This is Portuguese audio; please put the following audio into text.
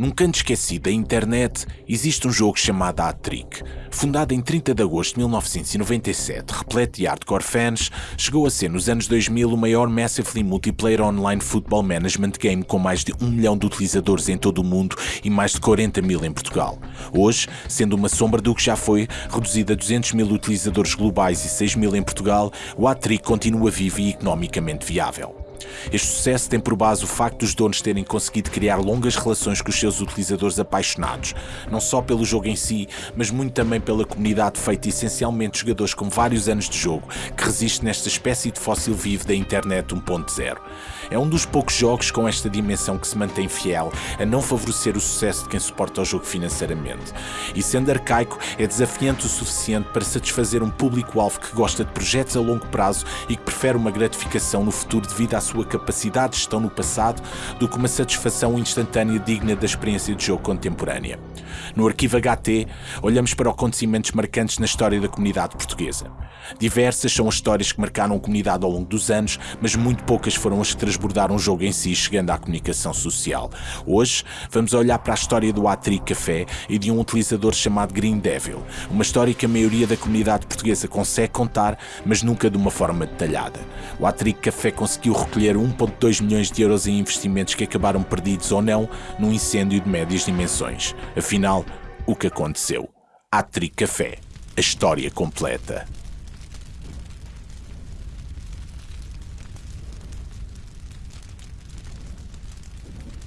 Num canto esquecido da internet, existe um jogo chamado A-Trick. Fundado em 30 de agosto de 1997, repleto de hardcore fans, chegou a ser nos anos 2000 o maior massively multiplayer online football management game com mais de 1 milhão de utilizadores em todo o mundo e mais de 40 mil em Portugal. Hoje, sendo uma sombra do que já foi, reduzido a 200 mil utilizadores globais e 6 mil em Portugal, o A-Trick continua vivo e economicamente viável. Este sucesso tem por base o facto dos donos terem conseguido criar longas relações com os seus utilizadores apaixonados, não só pelo jogo em si, mas muito também pela comunidade feita essencialmente de jogadores com vários anos de jogo, que resiste nesta espécie de fóssil vivo da internet 1.0. É um dos poucos jogos com esta dimensão que se mantém fiel a não favorecer o sucesso de quem suporta o jogo financeiramente. E sendo arcaico, é desafiante o suficiente para satisfazer um público-alvo que gosta de projetos a longo prazo e que prefere uma gratificação no futuro devido à sua capacidade de gestão no passado do que uma satisfação instantânea digna da experiência de jogo contemporânea. No arquivo HT, olhamos para acontecimentos marcantes na história da comunidade portuguesa. Diversas são as histórias que marcaram a comunidade ao longo dos anos, mas muito poucas foram as que transbordaram o jogo em si, chegando à comunicação social. Hoje, vamos olhar para a história do Atri Café e de um utilizador chamado Green Devil, uma história que a maioria da comunidade portuguesa consegue contar, mas nunca de uma forma detalhada. O Atri Café conseguiu recolher 1.2 milhões de euros em investimentos que acabaram perdidos ou não num incêndio de médias dimensões. Afinal, o que aconteceu? Atri Café. A história completa.